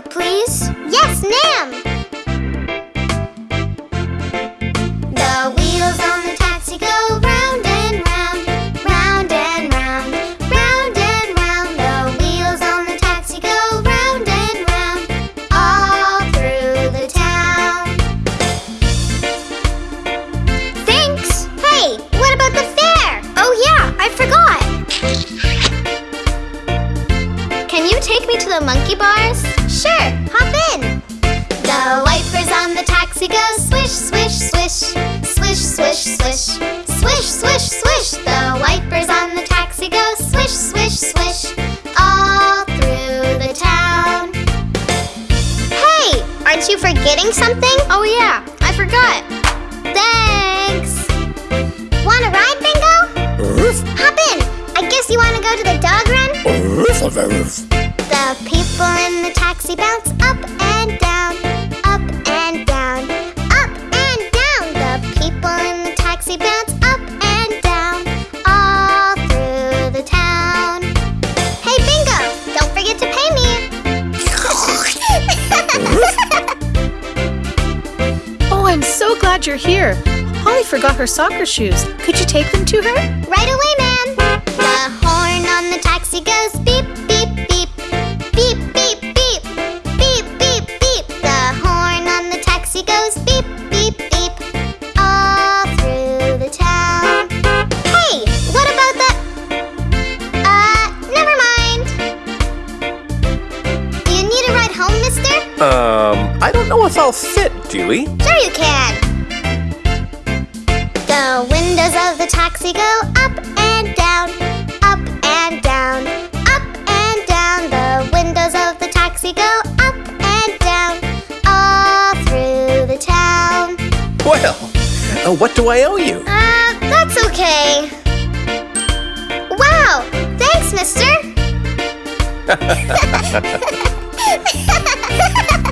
please? Yes, ma'am! her soccer shoes. Could you take them to her? Right away, ma'am. The horn on the taxi goes beep, beep, beep. Beep, beep, beep. Beep, beep, beep. The horn on the taxi goes beep, beep, beep. All through the town. Hey, what about the... Uh, never mind. Do you need a ride home, mister? Um, I don't know if I'll fit, Dewey. Sure you can windows of the taxi go up and down, up and down, up and down. The windows of the taxi go up and down, all through the town. Well, uh, what do I owe you? Uh, that's okay. Wow, thanks, mister.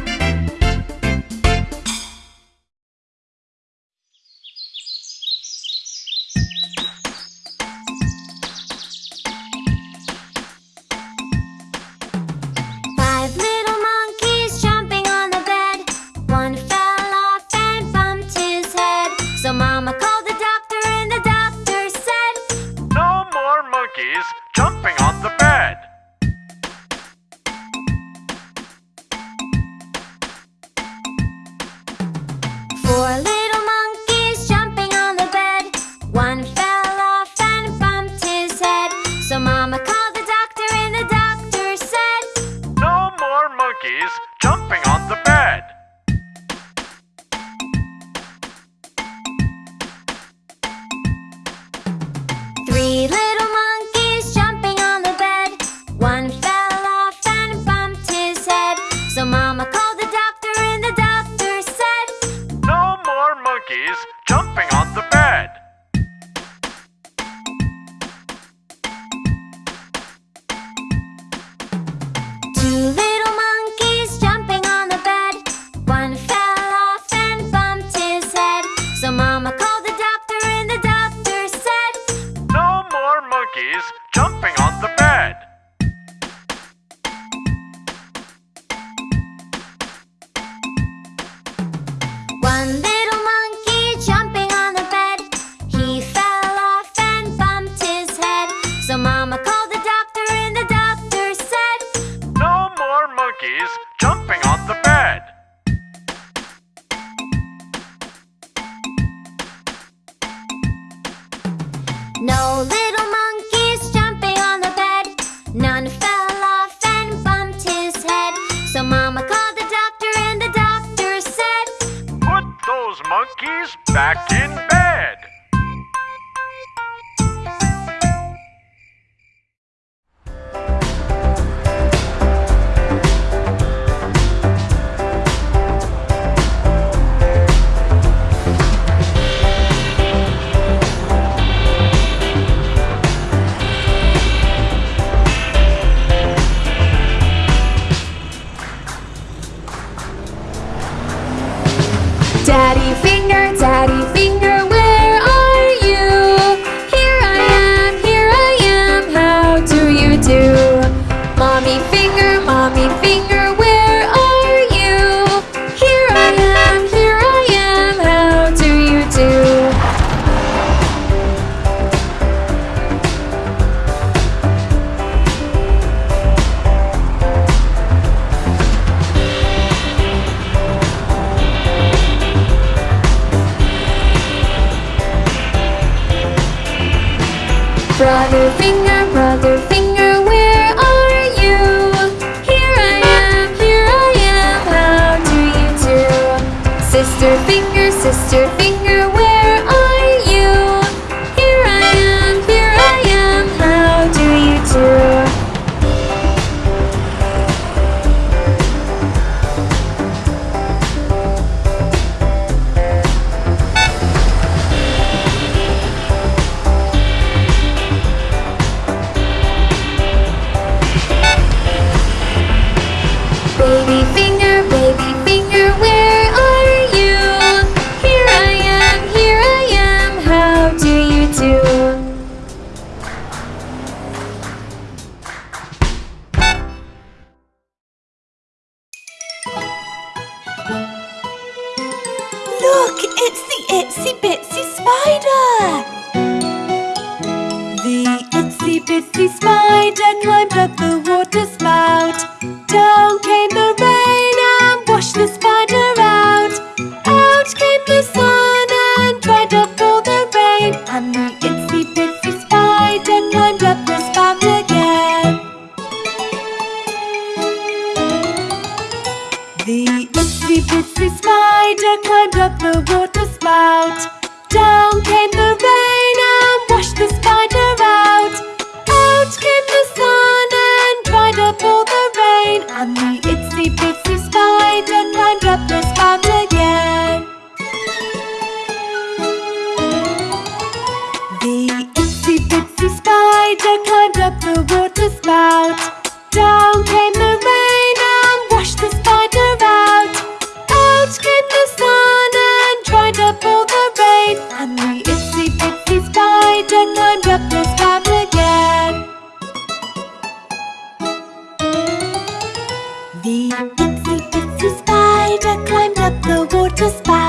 The itsy bitsy spider climbed up the water spider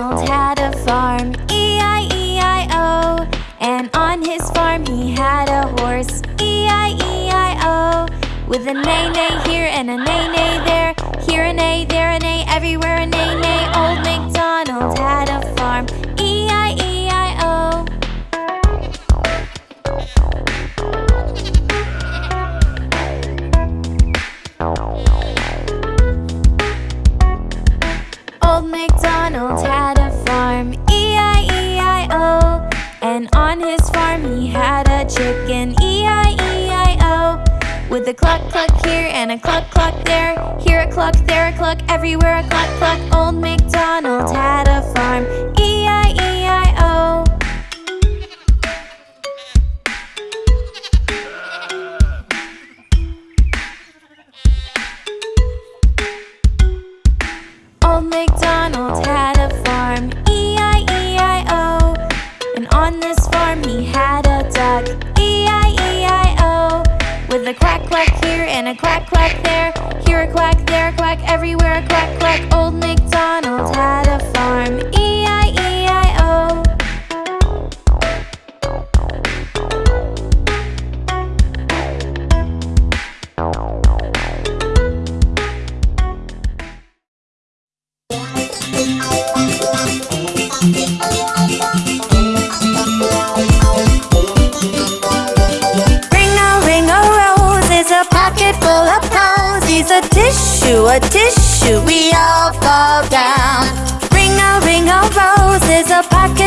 Donald had a farm, E-I-E-I-O And on his farm he had a horse, E-I-E-I-O With a neigh-neigh here and a neigh-neigh cluck cluck here and a cluck, cluck there Here a cluck, there a cluck, everywhere a cluck, cluck. Old MacDonald had a farm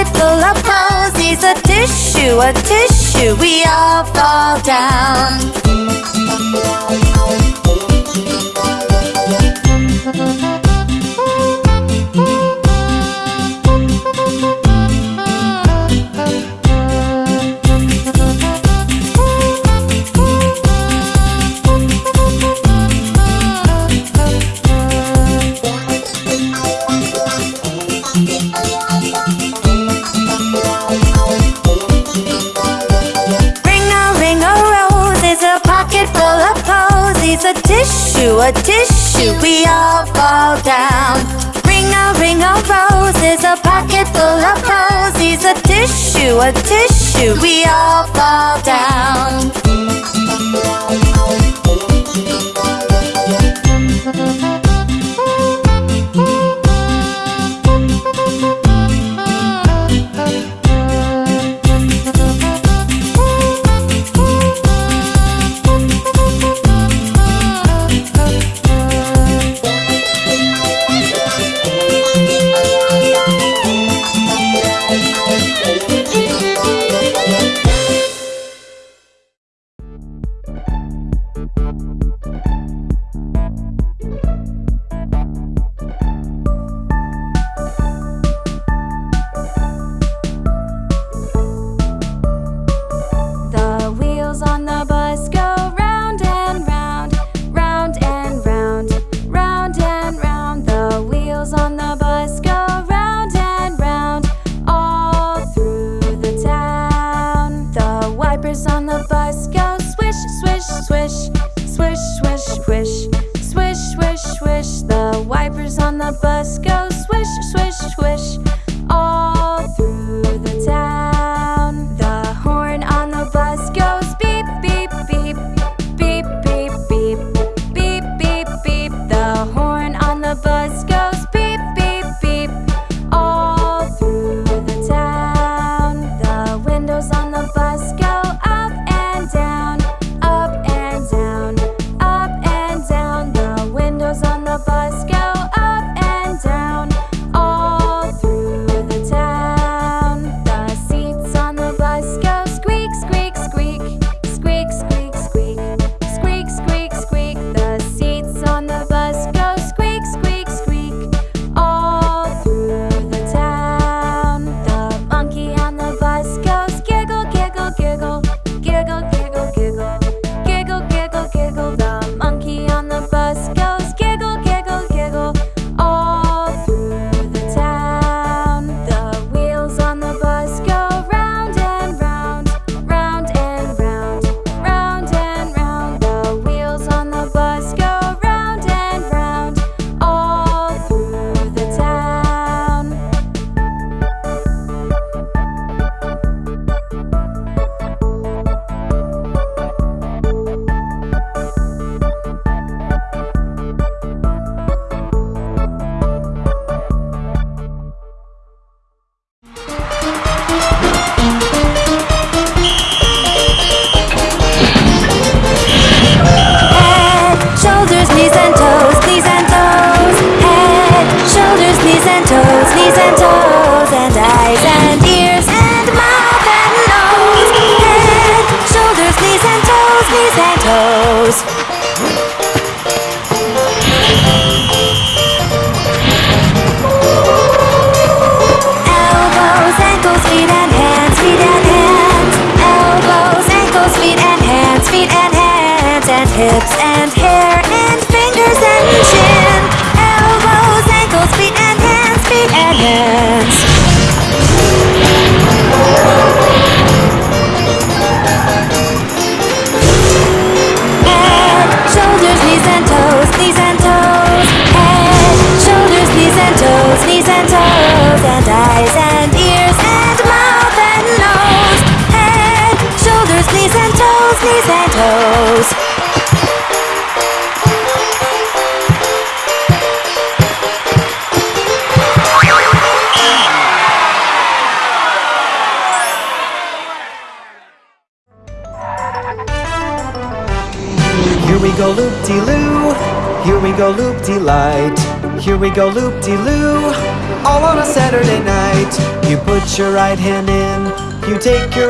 pocket full of posies, a tissue, a tissue, we all fall down. to a tissue, we all fall down. Ring a ring of roses, a pocket full of posies, a tissue, a tissue, we all fall down. up.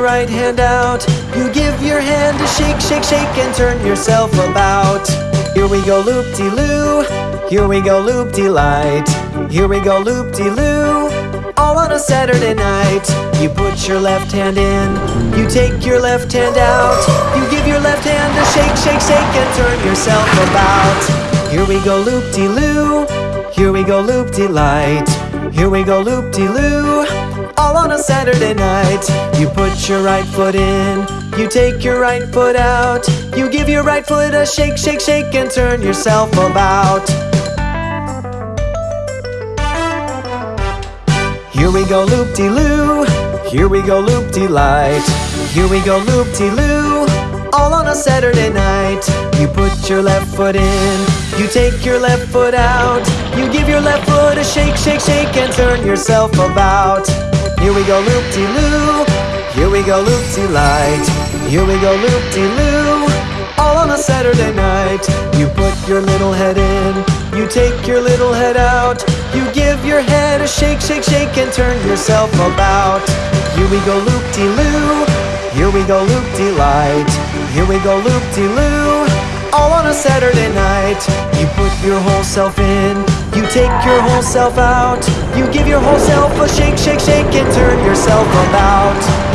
Right hand out, you give your hand a shake, shake, shake, and turn yourself about. Here we go loop-de-loo, here we go loop-de-light, here we go loop-de-loo, all on a Saturday night. You put your left hand in, you take your left hand out, you give your left hand a shake, shake, shake, and turn yourself about. Here we go loop-de-loo, here we go loop-de-light, here we go loop-de-loo, all on a Saturday night. You put your right foot in, you take your right foot out, you give your right foot a shake, shake, shake, and turn yourself about. Here we go loop-de-loo, here we go loop-de-light, here we go loop-de-loo, all on a Saturday night. You put your left foot in, you take your left foot out, you give your left foot a shake, shake, shake, and turn yourself about. Here we go loop-de-loo, here we go loop-de-light, here we go loop-de-loo, all on a Saturday night. You put your little head in, you take your little head out, you give your head a shake, shake, shake, and turn yourself about. Here we go loop-de-loo, here we go loop-de-light, here we go loop-de-loo, all on a Saturday night. You put your whole self in, you take your whole self out, you give your whole self a shake, shake, shake, and turn yourself about.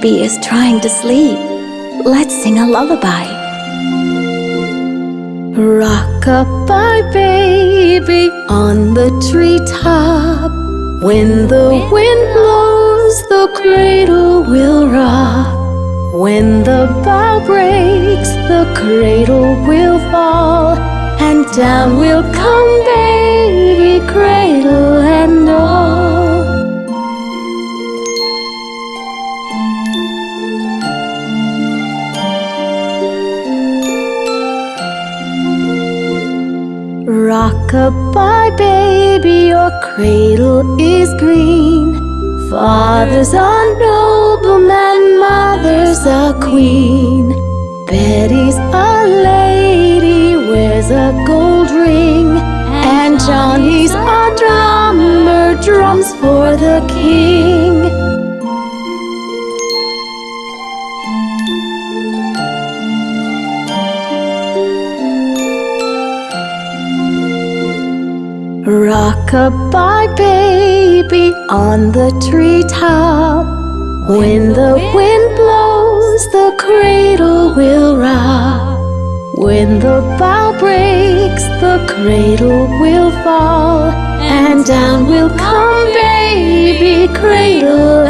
baby is trying to sleep. Let's sing a lullaby. Rock-a-bye, baby, on the treetop. When the wind blows, the cradle will rock. When the bough breaks, the cradle will fall. And down will come baby, cradle and all. Goodbye, baby, your cradle is green. Father's a nobleman, mother's a queen. Betty's a lady, wears a gold ring. And Johnny's a drummer, drums for the king. Goodbye, baby, on the treetop. When the wind blows, the cradle will rock. When the bough breaks, the cradle will fall. And down will come, baby, cradle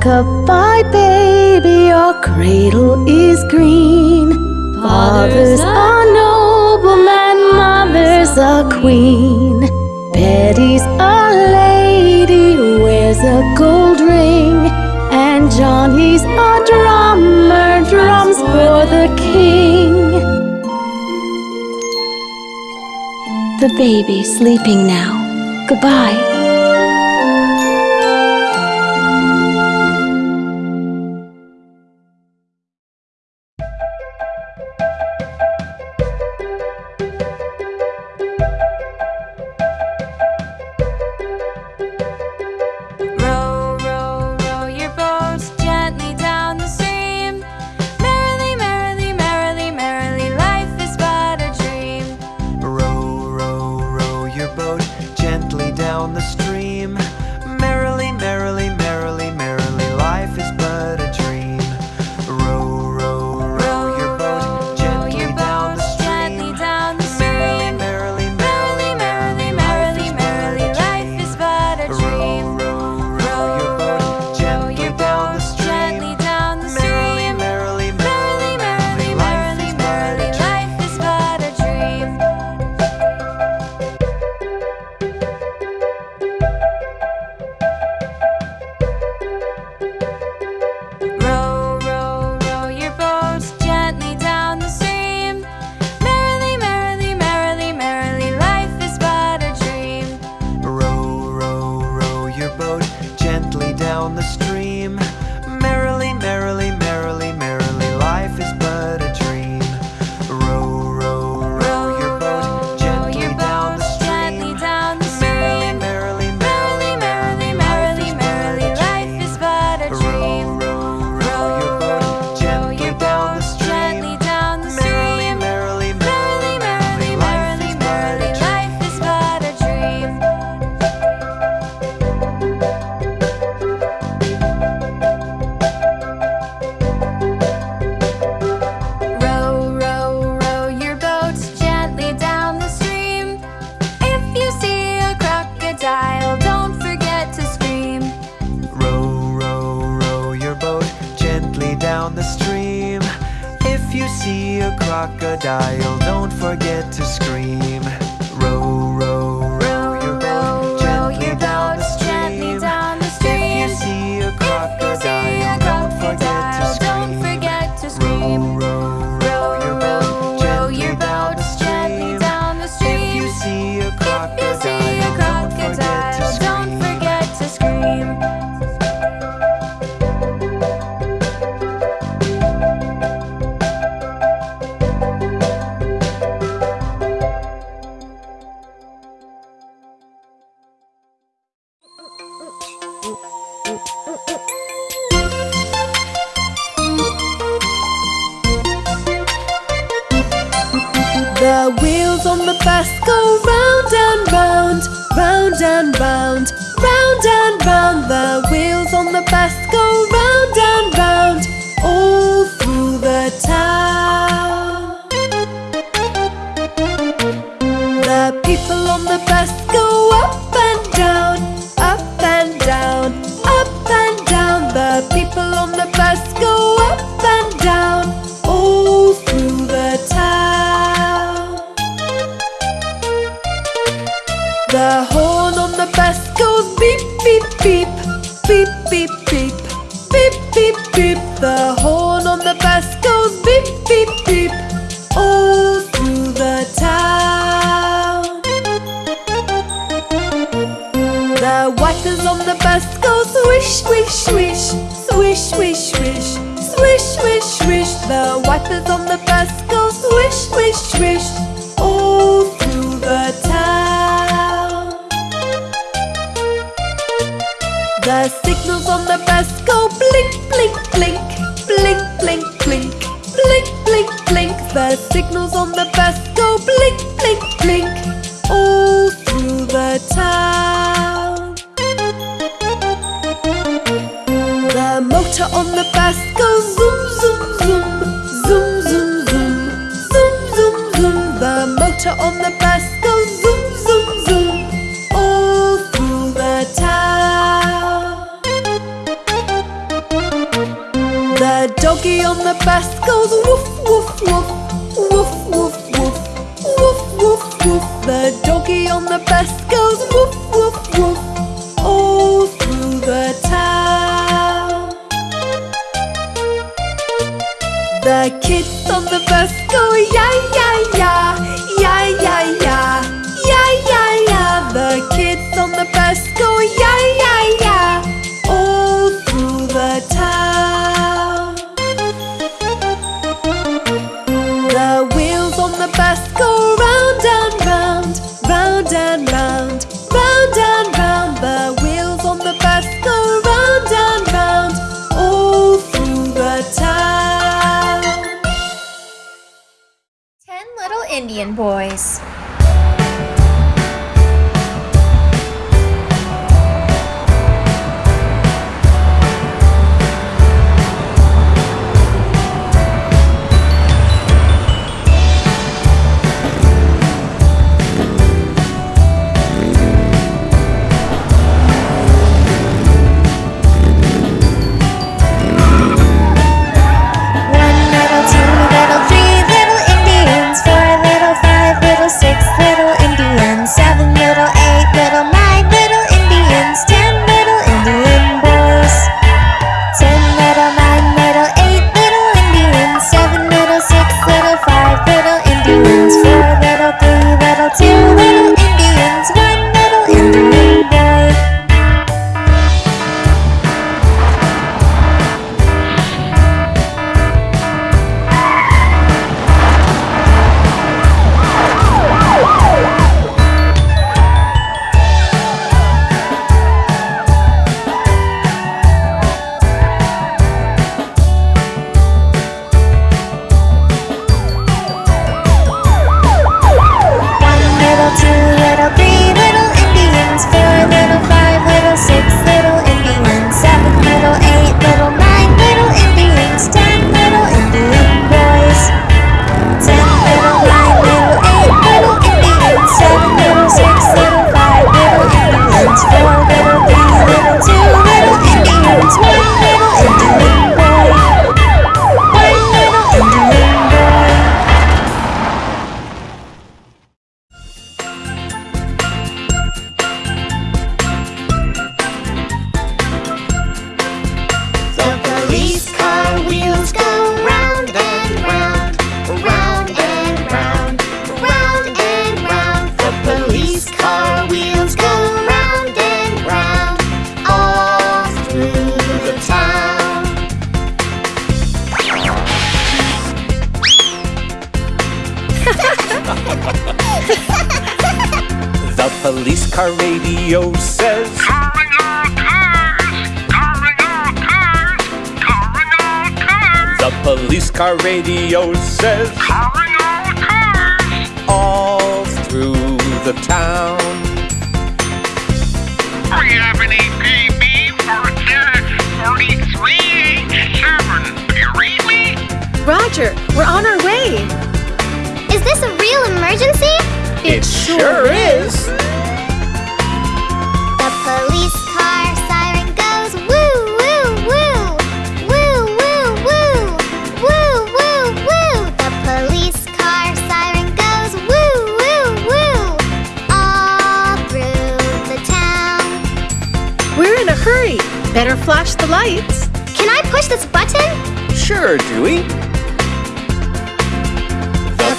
Goodbye, baby, your cradle is green. Father's a nobleman, mother's a queen. Betty's a lady, wears a gold ring. And Johnny's a drummer, drums for the king. The baby sleeping now. Goodbye. The wheels on the bus go round and round, round and round, round and round. The wheels on the bus go round. The kids on the bus go yeah yeah yeah.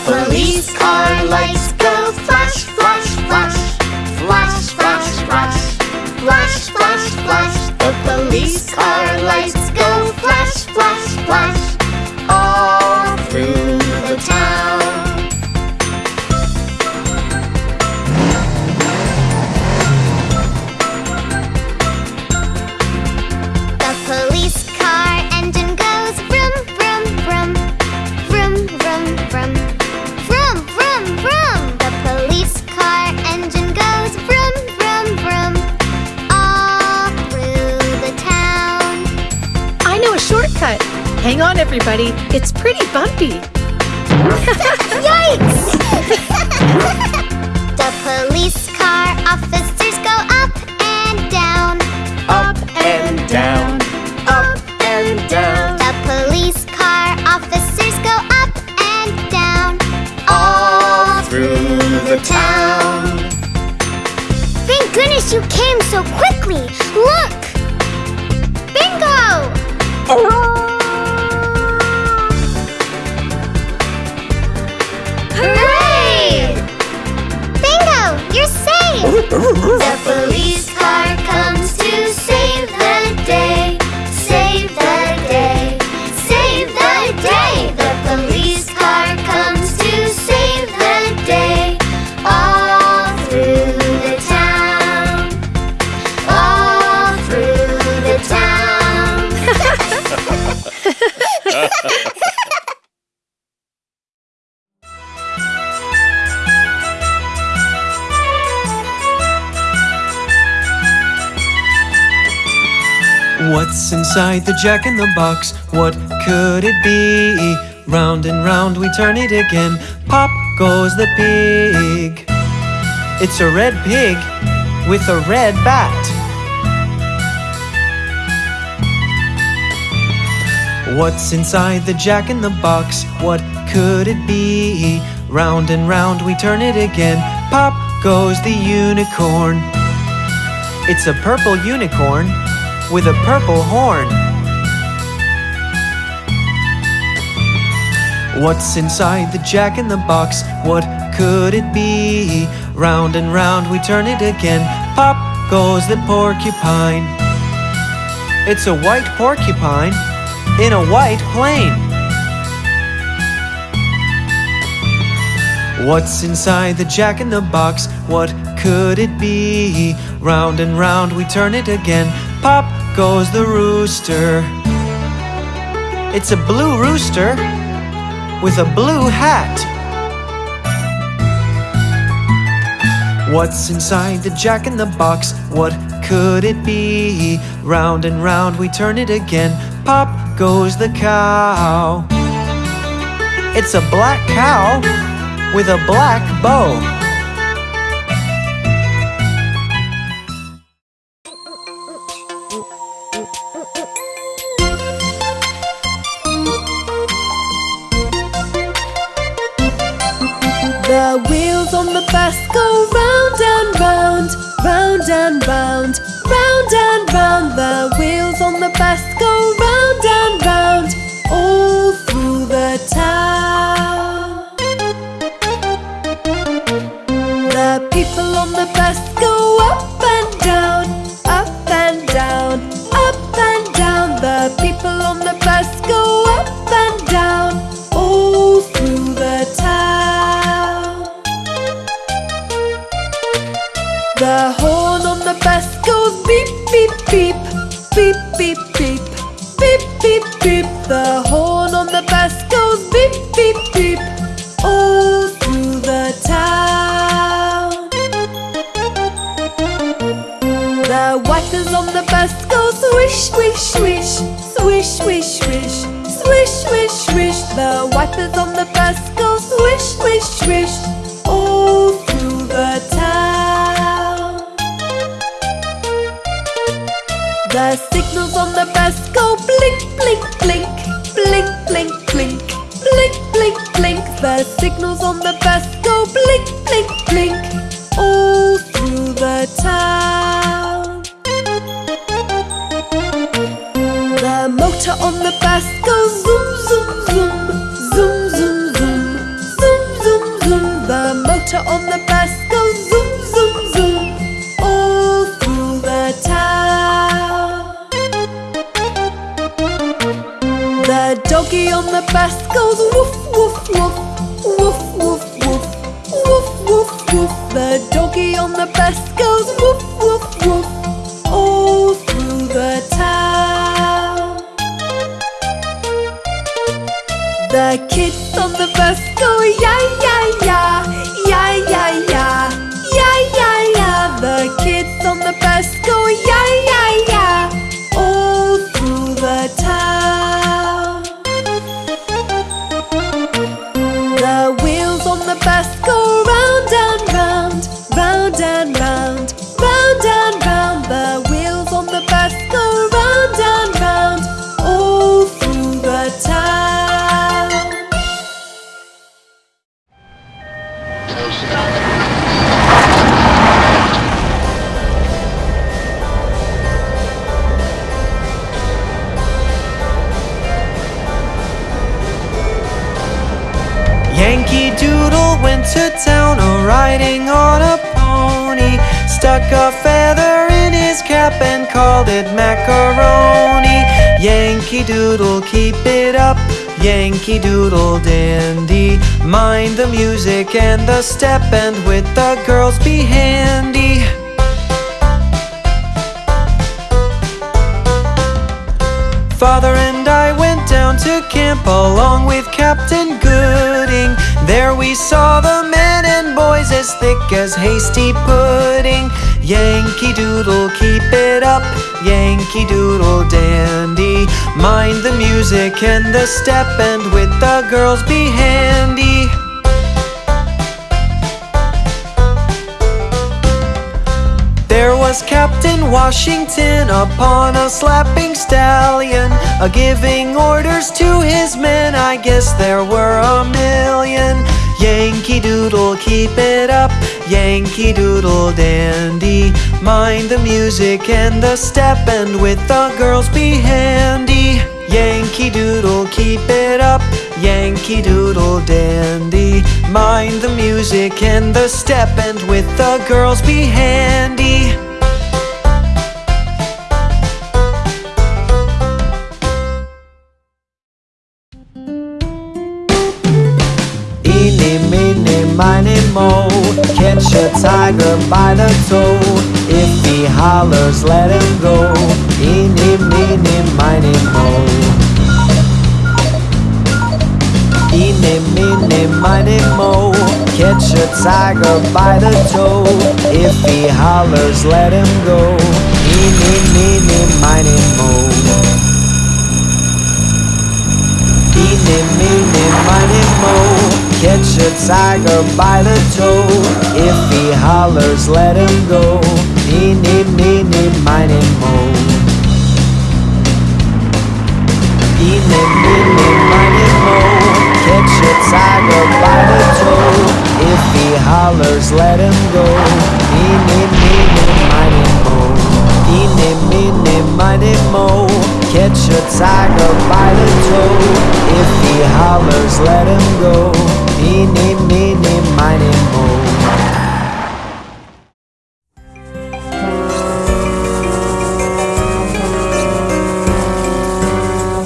Police car lights go flash, flash, flash. Flash, flash, flash. Flash, flash, flash. The police car lights go flash, flash, flash. Hang on, everybody. It's pretty bumpy. Yikes! the police car officers go up and down, Up and down, up and down. The police car officers go up and down all through the town. Thank goodness you came so quickly. Look! Bingo! Hooray! Definitely. What's inside the jack in the box? What could it be? Round and round we turn it again. Pop goes the pig. It's a red pig with a red bat. What's inside the jack in the box? What could it be? Round and round we turn it again. Pop goes the unicorn. It's a purple unicorn with a purple horn. What's inside the jack in the box? What could it be? Round and round we turn it again. Pop goes the porcupine. It's a white porcupine in a white plane. What's inside the jack in the box? What could it be? Round and round we turn it again. Pop goes the rooster. It's a blue rooster with a blue hat. What's inside the jack in the box? What could it be? Round and round we turn it again. Pop goes the cow. It's a black cow with a black bow. The wheels on the bus go round and round, round and round, round and round. The wheels on the bus go round and round, all through the town. The people on the bus the music and the step, and with the girls be handy. Father and I went down to camp along with Captain Gooding. There we saw the men and boys as thick as hasty pudding. Yankee Doodle, keep it up. Yankee Doodle dandy. Mind the music and the step, and with the girls be handy. Was Captain Washington upon a slapping stallion, a giving orders to his men. I guess there were a million. Yankee Doodle, keep it up. Yankee Doodle dandy. Mind the music and the step, and with the girls be handy. Yankee Doodle, keep it up. Yankee Doodle dandy. Mind the music and the step, and with the girls be handy. Miny, mo Catch a tiger by the toe. If he hollers, let him go. Eeny, meeny, miny, mo Eeny, meeny, miny, mo Catch a tiger by the toe. If he hollers, let him go. Eeny, meeny, miny, mo Eeny, meeny, miny, mo. Catch a tiger by the toe. If he hollers, let him go. Eeny, meeny, miny, mo. Eeny, meeny, miny, mo. Catch a tiger by the toe. If he hollers, let him go. Eeny, meeny, miny, mo. Eeny, meeny, miny, mo Catch a tiger by the toe If he hollers, let him go Eeny, meeny, miny, mo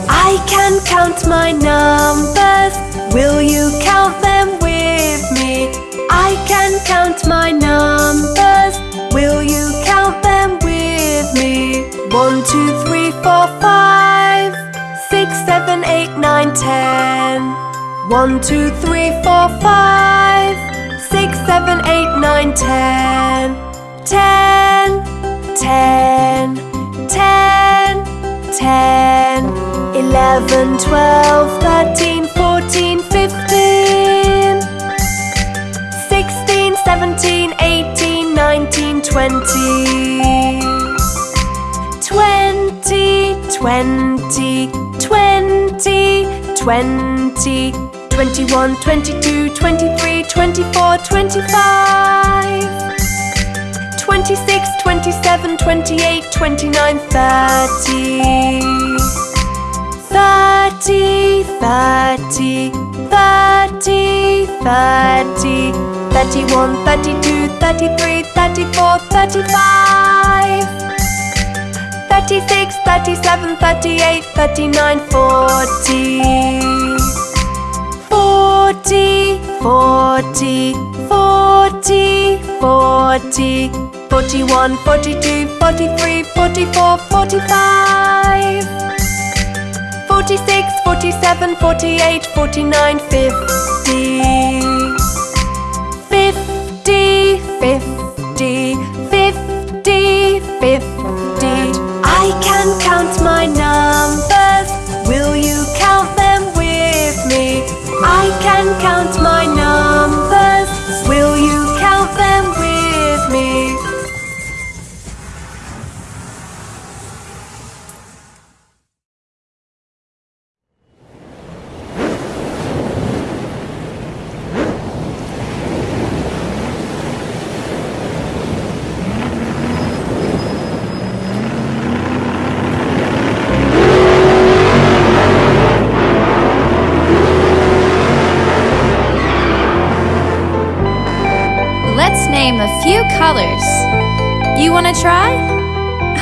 I can count my numbers. Will you count them with me? I can count my numbers. Four, five, six, seven, eight, nine, ten. One, two, three, four, five, six, seven, eight, nine, ten. Ten, ten, ten, ten, eleven, twelve, thirteen, 20, 21, 22, 23, 24, 25 26, 27, 28, 29, 30 30, 30, 30, 30 31, 32, 33, 34, 35 36, 37, 38, 39, 40. 40, 40, 40, 40, 41, 42, 43, 44, 45. 46, 47, 48, 49, 50. 50, 50, 50, 50. I can count my numbers. Will you count them with me? I can count my numbers. Few colors. You want to try?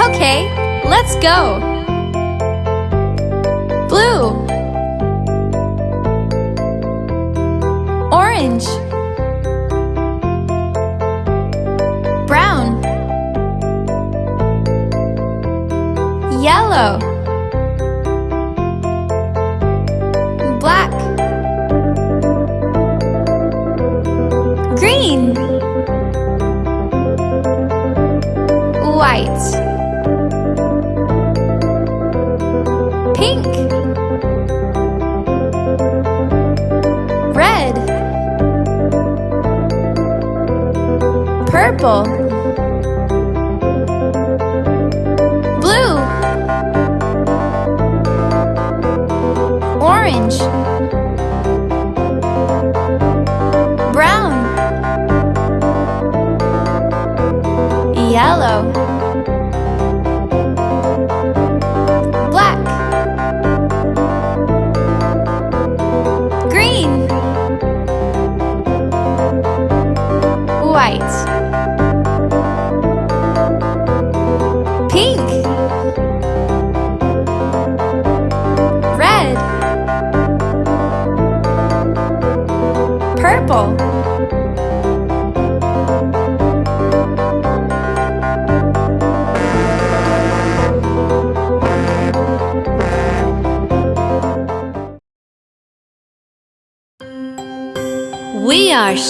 Okay, let's go. Blue, orange, brown, yellow, black, white, pink, red, purple, blue, orange,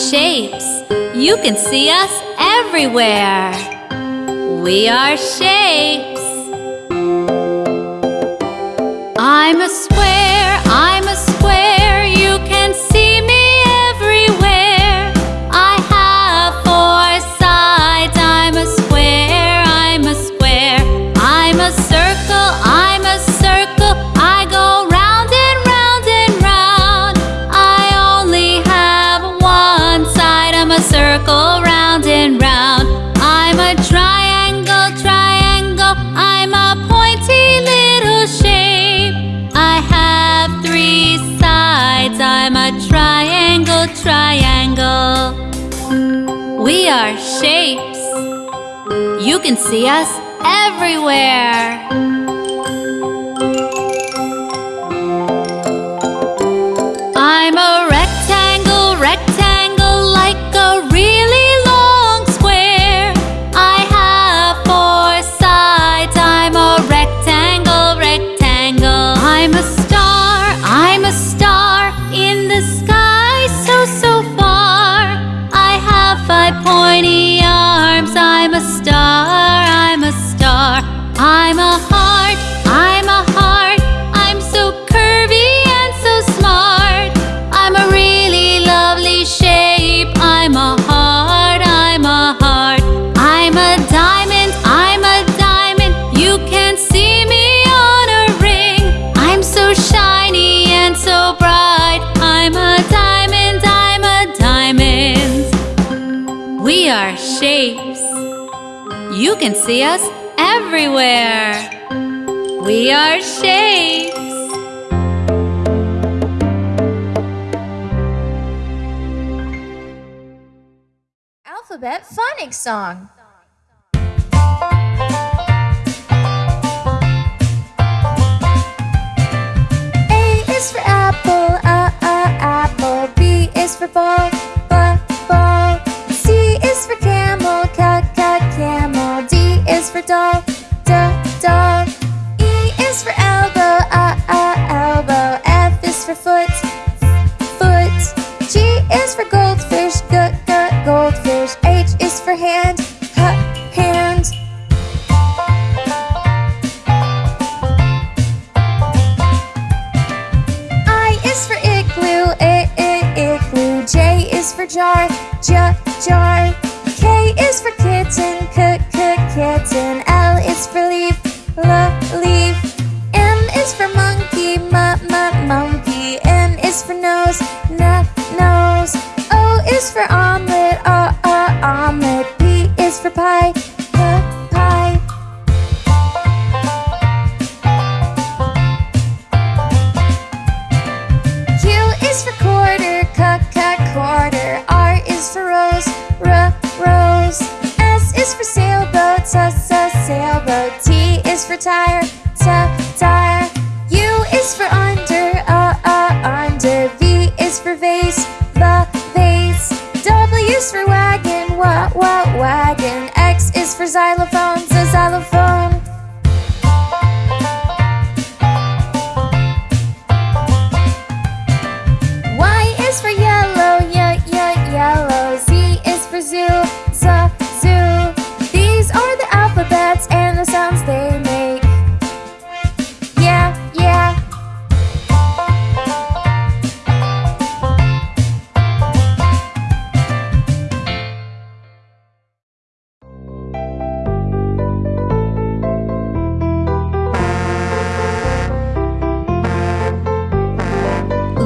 shapes. You can see us everywhere. We are shapes. I'm a see us everywhere. see us everywhere. We are shapes. Alphabet Phonics Song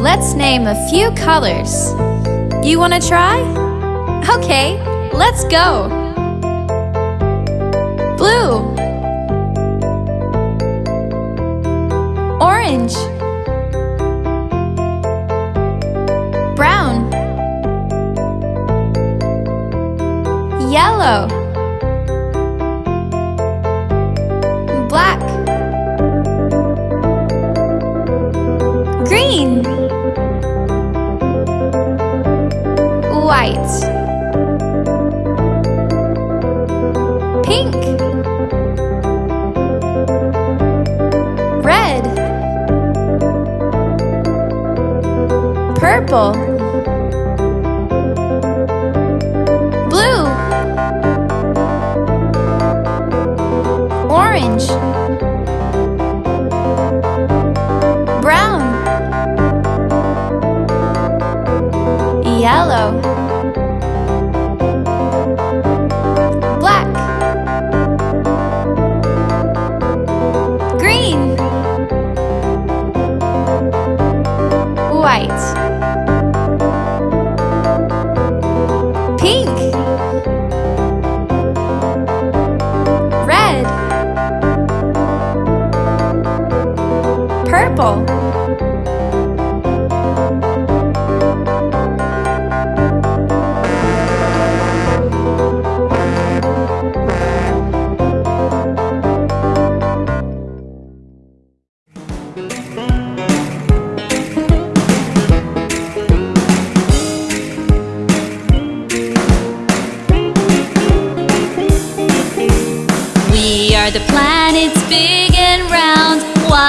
let's name a few colors. You want to try? Okay, let's go. Blue Orange Brown Yellow Black White. Pink. Red. Purple. Blue. Orange.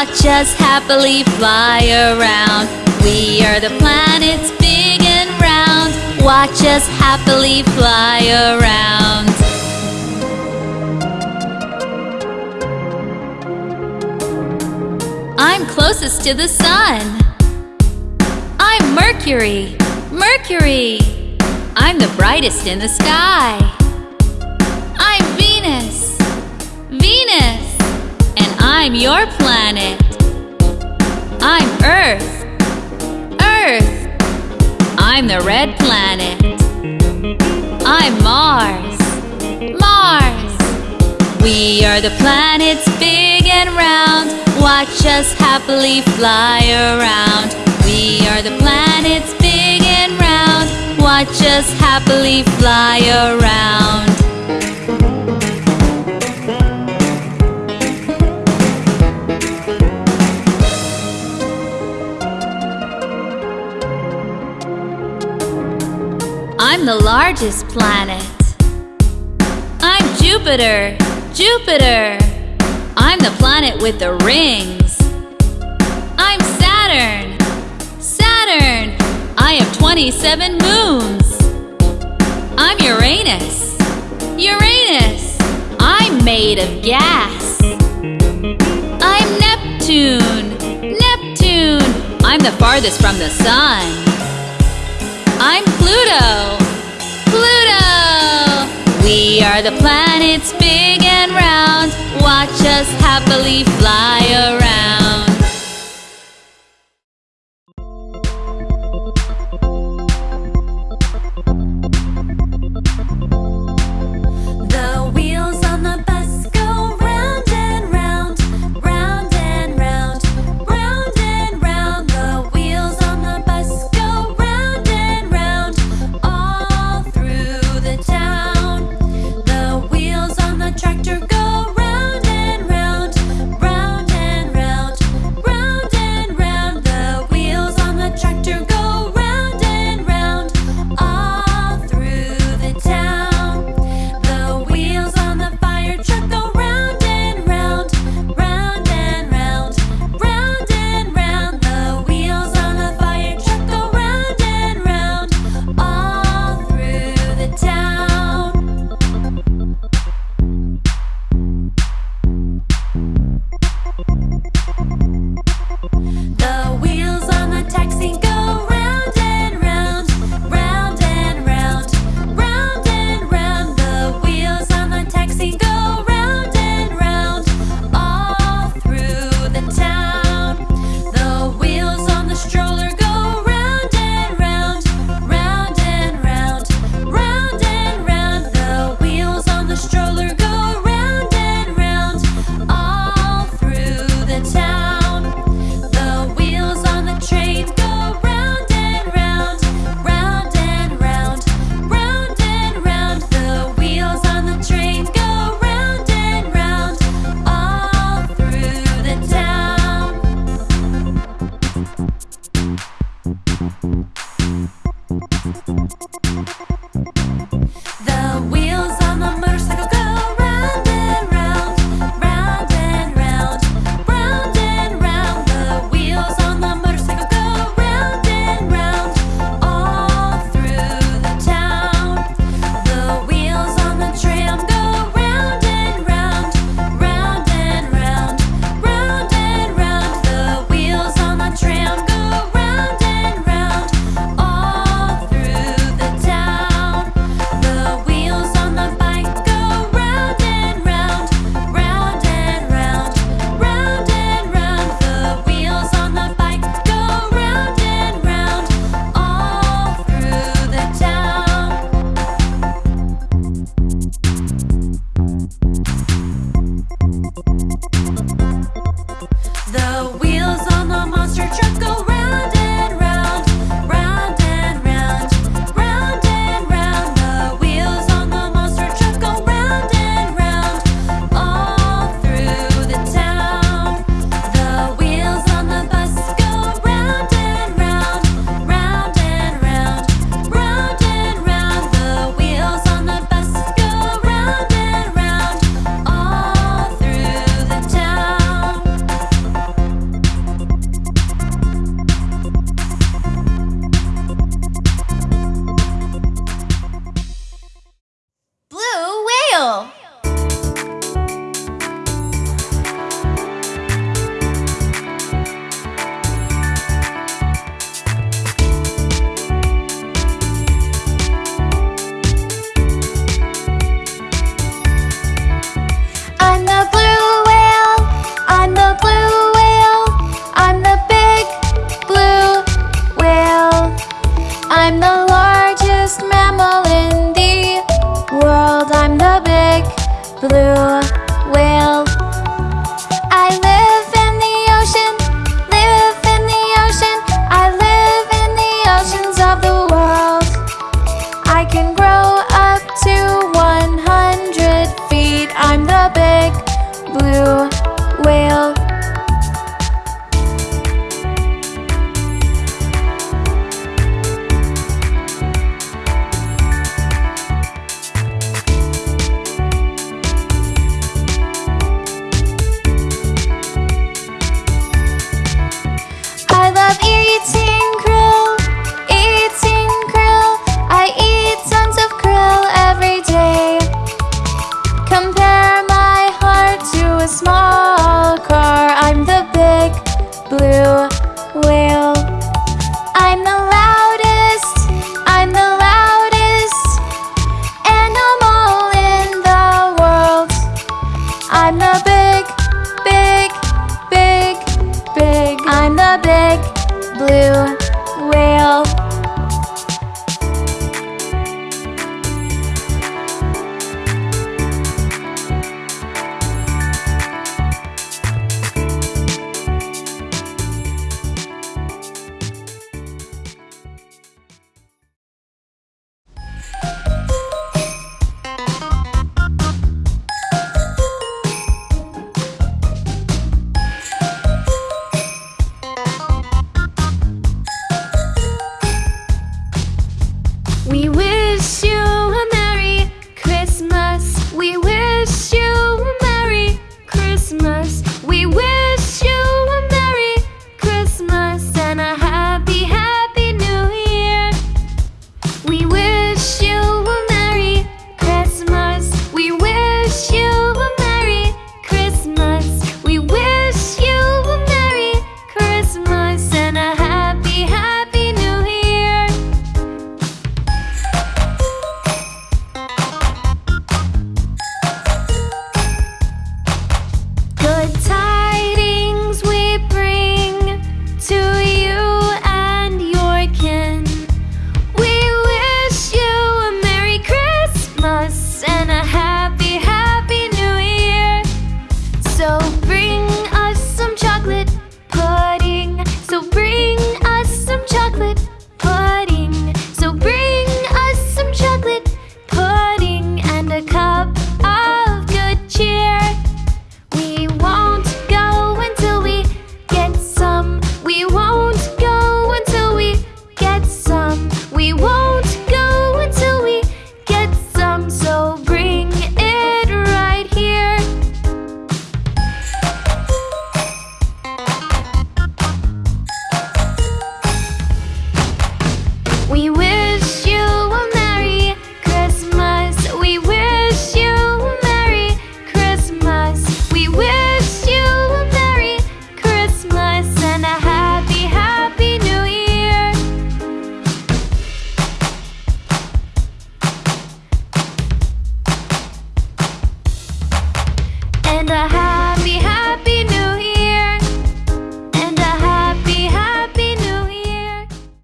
Watch us happily fly around. We are the planets big and round. Watch us happily fly around. I'm closest to the sun. I'm Mercury, Mercury. I'm the brightest in the sky. I'm Venus, Venus. I'm your planet. I'm Earth. Earth. I'm the red planet. I'm Mars. Mars. We are the planets big and round. Watch us happily fly around. We are the planets big and round. Watch us happily fly around. I'm the largest planet. I'm Jupiter, Jupiter. I'm the planet with the rings. I'm Saturn, Saturn. I have 27 moons. I'm Uranus, Uranus. I'm made of gas. I'm Neptune, Neptune. I'm the farthest from the sun. I'm Pluto, Pluto. We are the planets big and round. Watch us happily fly